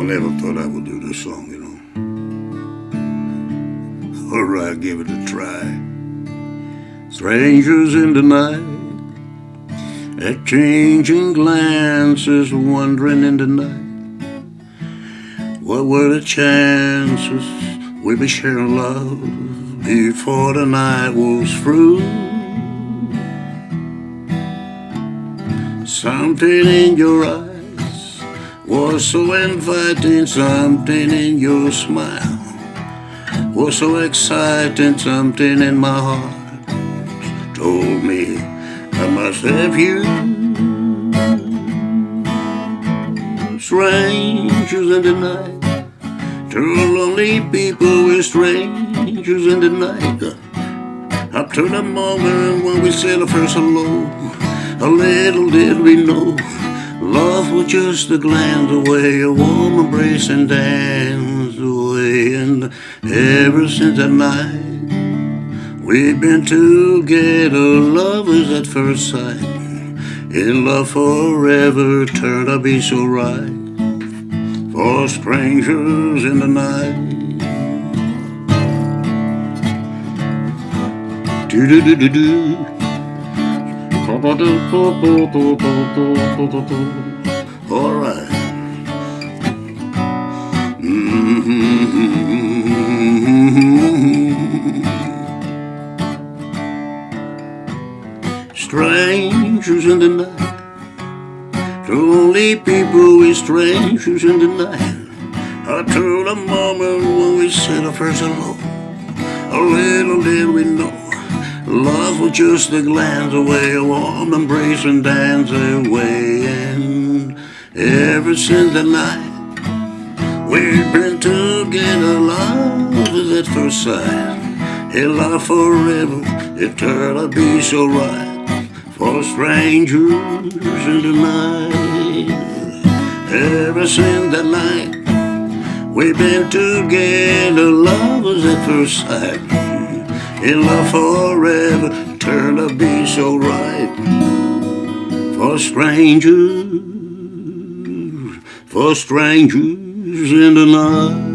I never thought I would do this song, you know. Alright, give it a try. Strangers in the night, exchanging glances, wandering in the night. What were the chances we'd be sharing love before the night was through? Something in your eyes was so inviting, something in your smile was so exciting, something in my heart told me I must have you. Strangers in the night, two lonely people with strangers in the night. Up to the moment when we said the first hello, a little did we know love was just a glance away, a warm embrace and dance away. And ever since that night, we've been together, lovers at first sight. In love forever, turned to be so right. For strangers in the night. Do do do do do. All right. Strangers in the night, two only people with strangers in the night. To the moment when we said our first hello, a little did we know. Love was just a glance away, a warm embrace and dance away. And ever since that night, we've been together, love is at first sight. In love forever, turned be so right. For strangers in the night, ever since that night, we've been together, lovers at first sight in love forever, turn to be so right. For strangers, for strangers in the night.